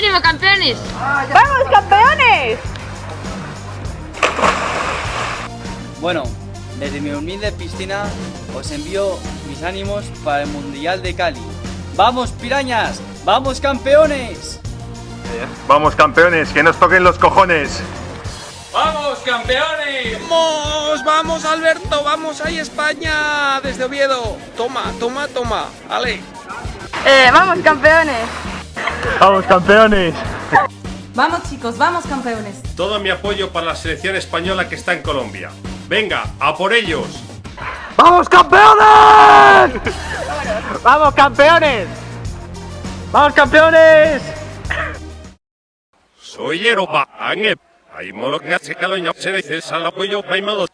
¡Ánimo, campeones! ¡Vamos, campeones! Bueno, desde mi humilde piscina os envío mis ánimos para el Mundial de Cali. ¡Vamos, pirañas! ¡Vamos, campeones! Vamos campeones, que nos toquen los cojones. ¡Vamos, campeones! ¡Vamos! ¡Vamos, Alberto! ¡Vamos ahí, España! Desde Oviedo. Toma, toma, toma. Ale. Eh, vamos, campeones. Vamos campeones. Vamos chicos, vamos campeones. Todo mi apoyo para la selección española que está en Colombia. Venga, a por ellos. ¡Vamos campeones! ¡Vamos, campeones! ¡Vamos, campeones! Soy Europa, Angep. Hay molo que hace calor y se dice al apoyo,